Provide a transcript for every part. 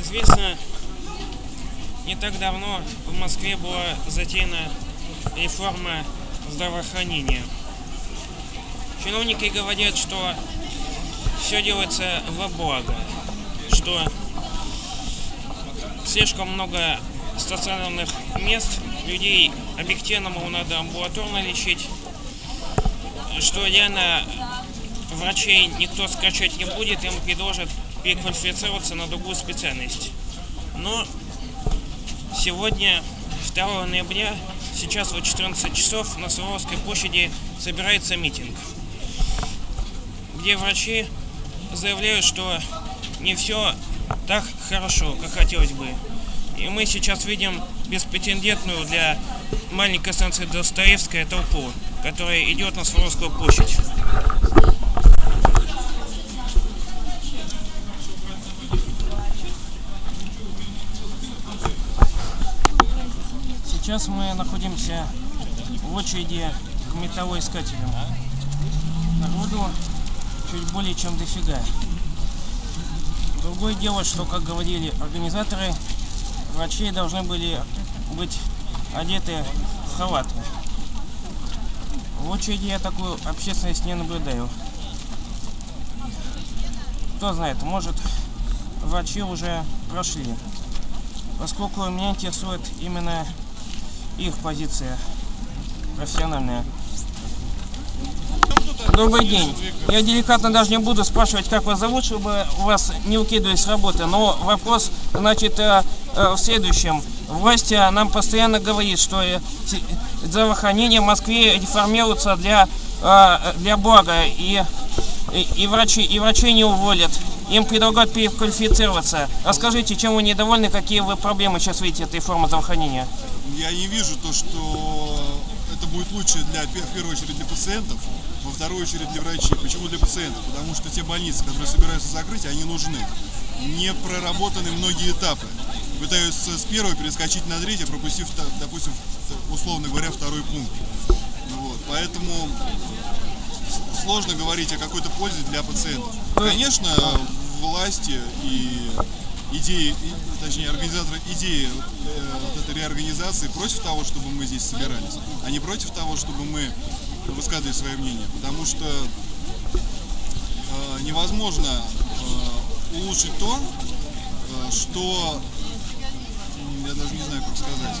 известно, не так давно в Москве была затеяна реформа здравоохранения. Чиновники говорят, что все делается во благо, что слишком много стационарных мест, людей объективному надо амбулаторно лечить, что реально врачей никто скачать не будет, им предложат переквалифицироваться на другую специальность. Но сегодня, 2 ноября, сейчас вот 14 часов на Суворовской площади собирается митинг, где врачи заявляют, что не все так хорошо, как хотелось бы. И мы сейчас видим беспретендентную для маленькой станции Достоевская толпу, которая идет на Суворовскую площадь. Сейчас мы находимся в очереди к металлоискателям. Народу чуть более чем дофига. Другое дело, что, как говорили организаторы, врачи должны были быть одеты в халаты. В очереди я такую общественность не наблюдаю. Кто знает, может врачи уже прошли. Поскольку меня интересует именно их позиция профессиональная. Добрый день. Я деликатно даже не буду спрашивать, как вас зовут, чтобы вас не укидывать с работы. Но вопрос, значит, э, э, в следующем. Власть э, нам постоянно говорит, что здравоохранение в Москве реформируется для, для блага. И, и, и, врачи, и врачей не уволят. Им предлагают переквалифицироваться. Расскажите, чем вы недовольны, какие вы проблемы сейчас видите этой формы здравоохранения? Я не вижу то, что это будет лучше для, в первую очередь для пациентов, во вторую очередь для врачей. Почему для пациентов? Потому что те больницы, которые собираются закрыть, они нужны. Не проработаны многие этапы. Пытаются с первого перескочить на третий, пропустив, допустим, условно говоря, второй пункт. Вот. Поэтому сложно говорить о какой-то пользе для пациентов. Конечно, власти и идеи, точнее организаторы идеи э, вот этой реорганизации против того, чтобы мы здесь собирались, а не против того, чтобы мы высказывали свое мнение. Потому что э, невозможно э, улучшить то, что я даже не знаю, как сказать.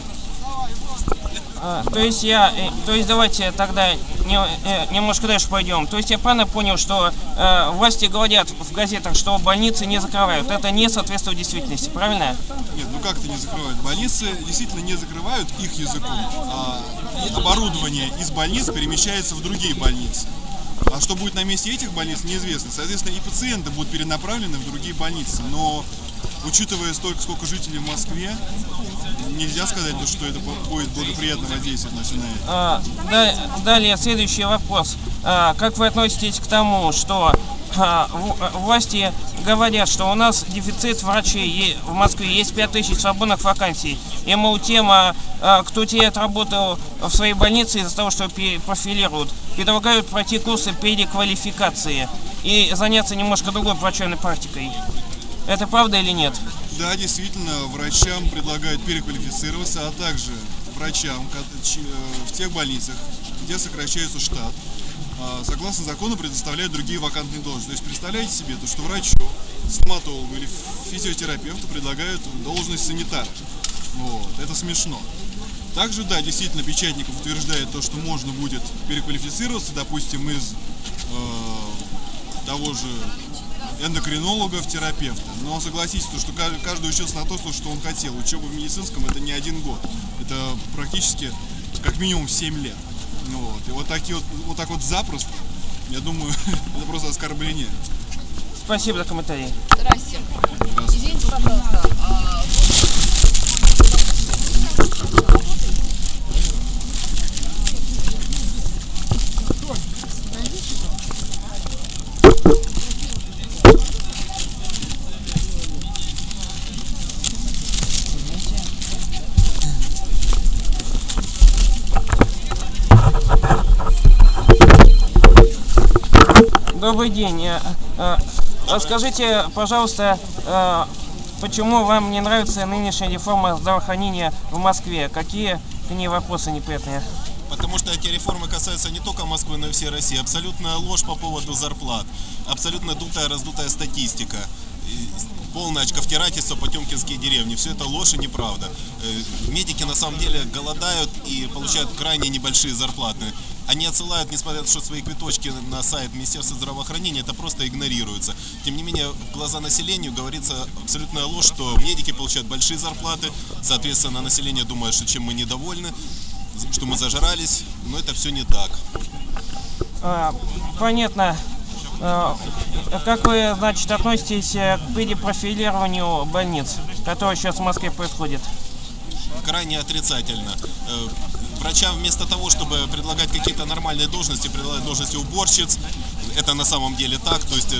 А, то есть я, э, то есть давайте тогда не, э, немножко дальше пойдем. То есть я правильно понял, что э, власти говорят в газетах, что больницы не закрывают. Это не соответствует действительности, правильно? Нет, ну как это не закрывают? Больницы действительно не закрывают их языком. А оборудование из больниц перемещается в другие больницы. А что будет на месте этих больниц, неизвестно. Соответственно, и пациенты будут перенаправлены в другие больницы. Но учитывая столько, сколько жителей в Москве, нельзя сказать, что это будет благоприятно воздействовать на все а, да, Далее, следующий вопрос. А, как вы относитесь к тому, что а, власти говорят, что у нас дефицит врачей в Москве, есть 5000 свободных вакансий. И, мол, тема, а, кто теряет работу в своей больнице из-за того, что профилируют, предлагают пройти курсы переквалификации и заняться немножко другой врачебной практикой. Это правда или нет? Да, действительно, врачам предлагают переквалифицироваться, а также врачам э, в тех больницах, где сокращается штат, а, согласно закону предоставляют другие вакантные должности. То есть представляете себе, то, что врачу, стоматологу или физиотерапевту предлагают должность санитара. Вот, это смешно. Также, да, действительно, Печатников утверждает то, что можно будет переквалифицироваться, допустим, из э, того же эндокринолога в терапевта. Но согласитесь, что каждый учился на то, что он хотел. Учеба в медицинском это не один год. Это практически как минимум 7 лет. Ну вот. И вот, такие вот, вот так вот запросто, я думаю, это просто оскорбление. Спасибо за комментарий. Здравствуйте. Здравствуйте. Извините, пожалуйста, а Добрый день. Э, расскажите, пожалуйста, э, почему вам не нравится нынешняя реформа здравоохранения в Москве? Какие к ней вопросы неприятные? Потому что эти реформы касаются не только Москвы, но и всей России. Абсолютная ложь по поводу зарплат. Абсолютно дутая, раздутая статистика. Полное очковтирательство потемкинские деревни. Все это ложь и неправда. Э, Медики на самом деле голодают и получают крайне небольшие зарплаты. Они отсылают, несмотря на то, что свои квиточки на сайт Министерства здравоохранения, это просто игнорируется. Тем не менее, в глаза населению говорится абсолютная ложь, что медики получают большие зарплаты, соответственно, население думает, что чем мы недовольны, что мы зажрались, но это все не так. А, понятно. А, как вы, значит, относитесь э, к перепрофилированию больниц, которое сейчас в Москве происходит? Крайне отрицательно. Э, Врачам вместо того, чтобы предлагать какие-то нормальные должности, предлагают должности уборщиц. Это на самом деле так, то есть, э,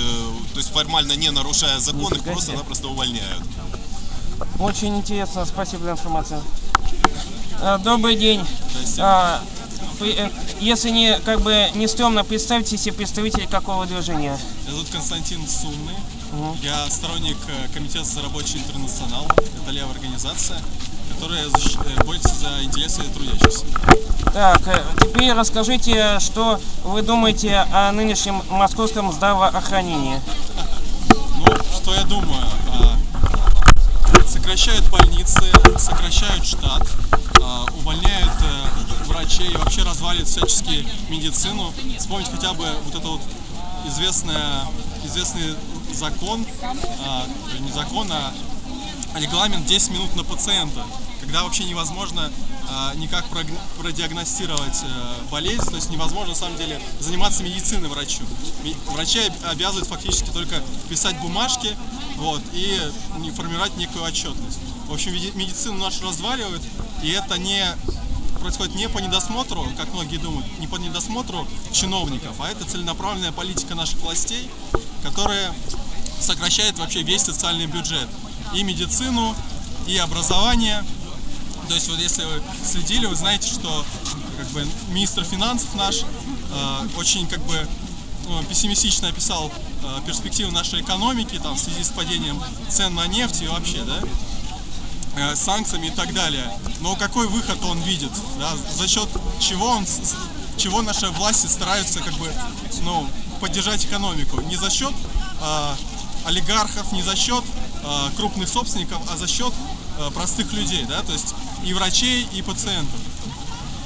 то есть формально не нарушая закон, их просто-напросто увольняют. Очень интересно, спасибо за информацию. Добрый день. Э, Если не как бы не стрёмно, представьте себе представитель какого движения. Меня зовут Константин Сумный. Я сторонник э, комитета за рабочий интернационал. Это левая организация, которая э, борется за интересы трудящихся. Так, теперь расскажите, что вы думаете о нынешнем московском здравоохранении. Ну, что я думаю? А, Сокращают больницы, сокращают штат, врачей, вообще разваливают всячески медицину. Вспомнить хотя бы вот это вот известное, известный закон, а, не закон, а регламент 10 минут на пациента, когда вообще невозможно а, никак продиагностировать э, болезнь, то есть невозможно на самом деле заниматься медициной врачу. Врачи об- обязывают фактически только писать бумажки вот, и формировать некую отчетность. В общем, меди- медицину нашу разваливают, и это не происходит не по недосмотру, как многие думают, не по недосмотру чиновников, а это целенаправленная политика наших властей, которая сокращает вообще весь социальный бюджет. И медицину, и образование. То есть вот если вы следили, вы знаете, что как бы министр финансов наш э, очень как бы ну, пессимистично описал э, перспективы нашей экономики там, в связи с падением цен на нефть и вообще, да, э, санкциями и так далее. Но какой выход он видит? да? За счет чего он, чего наши власти стараются как бы, ну, поддержать экономику? Не за счет э, олигархов, не за счет э, крупных собственников, а за счет э, простых людей, да, то есть и врачей, и пациентов.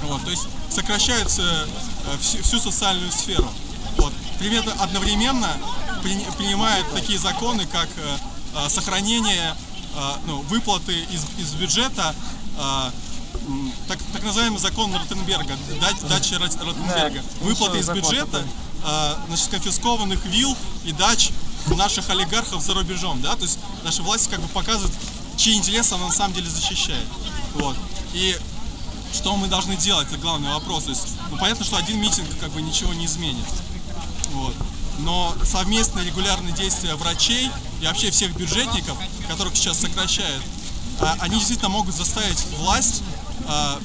Вот, то есть сокращаются э, всю, всю социальную сферу. Вот. Примерно одновременно при- принимают такие законы, как э, э, сохранение ну, выплаты из, из бюджета, м, так, так называемый закон Ротенберга, дач- дача Рот- Ротенберга, Да, выплаты из бюджета э, значит, конфискованных вилл и дач наших олигархов за рубежом, да, то есть наши власти как бы показывают, чьи интересы она на самом деле защищает. Вот. И что мы должны делать, это главный вопрос. То есть, ну, понятно, что один митинг как бы ничего не изменит. Вот. Но совместные регулярные действия врачей и вообще всех бюджетников, которых сейчас сокращают, а, они действительно могут заставить власть а,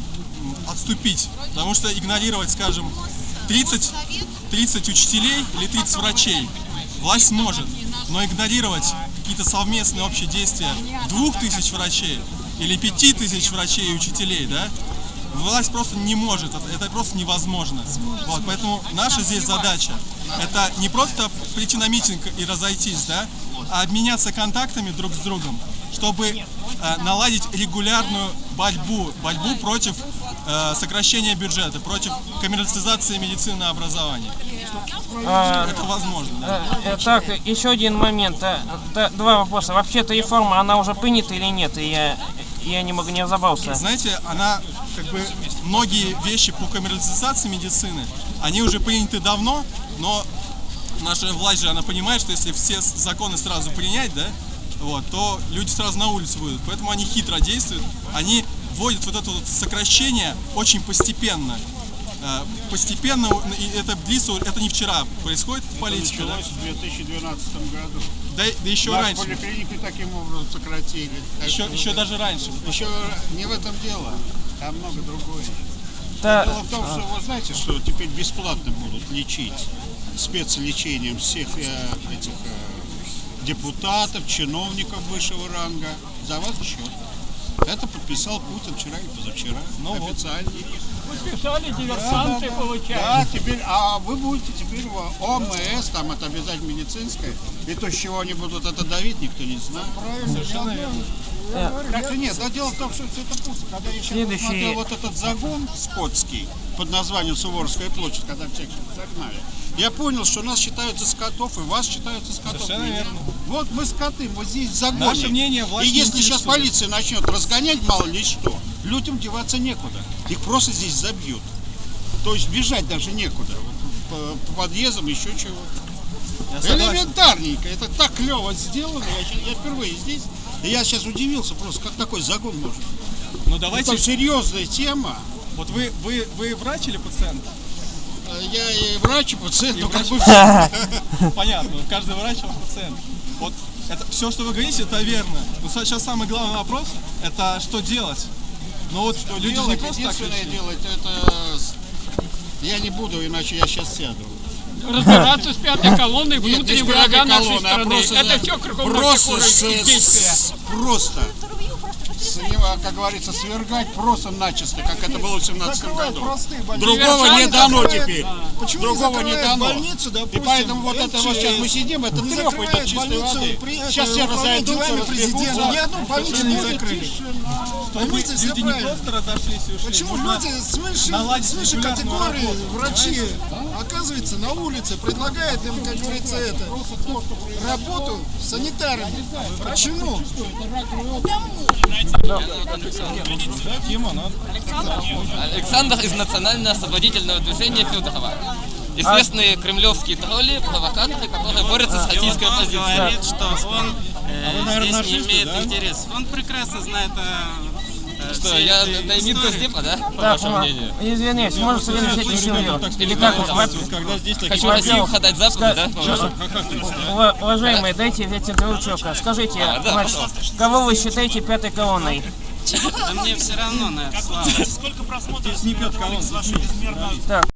отступить. Потому что игнорировать, скажем, 30, 30 учителей или 30 врачей власть может. Но игнорировать какие-то совместные общие действия двух тысяч врачей или пяти тысяч врачей и учителей, да, власть просто не может, это, просто невозможно. Вот, поэтому наша здесь задача это не просто прийти на митинг и разойтись, да, обменяться контактами друг с другом, чтобы э, наладить регулярную борьбу, борьбу против э, сокращения бюджета, против коммерциализации медицины и образования. А, Это возможно. Да? э, э, так, еще один момент. э, Два вопроса. Вообще-то реформа, она уже принята или нет? И Я, я не могу не разобрался. Знаете, она как бы многие вещи по коммерциализации медицины, они уже приняты давно, но наша власть же, она понимает, что если все законы сразу принять, да, вот, то люди сразу на улицу выйдут. Поэтому они хитро действуют, они вводят вот это вот сокращение очень постепенно. Э, Постепенно, и это длится, это не вчера происходит эта политика, да? началось в 2012 году. Да, да еще Нас раньше, поликлиники таким образом сократили. Так еще, еще даже раньше. это- еще не в этом дело, там много другое. Да, Дело в том, что вы знаете, что теперь бесплатно будут лечить спецлечением всех э, этих э, депутатов, чиновников высшего ранга за ваш счет. Это подписал Путин вчера и позавчера. официально. Подписали диверсанты, получается. Да, теперь, а вы будете теперь в ОМС, там это обязательно медицинское, и то, с чего они будут это давить, никто не знает. Совершенно верно. Так что нет, да дело в том, что все это пусто. Когда я еще Следующий- посмотрел вот этот загон скотский под названием Суворовская площадь, когда всех загнали, я понял, что нас считают за скотов, и вас считают за скотов. Совершенно верно. Вот мы скоты, мы здесь в загоне. Наше мнение власть И если сейчас полиция начнет разгонять мало ли что, людям деваться некуда. Их просто здесь забьют. То есть бежать даже некуда. Вот по, по подъездам еще чего. Я. Элементарненько. Это так клево сделано. Я, я впервые здесь. И я сейчас удивился просто, как такой загон может. Ну давайте, Это серьезная тема. вот вы, вы, вы врач или пациент? Э, Я и врач, и пациент, И ну как бы все. Понятно, каждый врач он пациент. Вот это все, что вы говорите, это верно. Но сейчас самый главный вопрос, это что делать? Ну вот люди же не Делать, просто так единственное делать, это... Я не буду, иначе я сейчас сяду. Разбираться с пятой колонной пятой врага нашей а страны. Это все кругом просто, просто с него, как говорится, свергать просто начисто, как это было в 17 году. Другого не дано теперь. Почему Другого не дано. больницу, И допустим, поэтому вот это вот сейчас мы сидим, это трепает от чистой воды. при- Сейчас это, все разойдутся, делами президента. Ни одну больницу не закрыли. Поймите все Люди не просто разошлись и ушли. Почему люди свыше, наладить свыше категории врачи оказывается на улице, предлагают им, как говорится, это работу санитарами. Почему? Александр из национально-освободительного движения Федорова. Известные кремлевские тролли, провокаторы, которые борются с российской Он оппозицией. говорит, что он э, наверное, здесь не имеет да? интересов. Он прекрасно знает э, э, Что, все я эти на на имид истории. Госдепа, да? По Так, вашему мнению. извиняюсь, может совместить семью? Или как Да, вас? Когда здесь такие Хочу Россию ходать западу, да? Уважаемые, дайте два учебка. Скажите, А, кого вы считаете пятой колонной? Да мне все равно на это, слава. не пьет колонн. Так,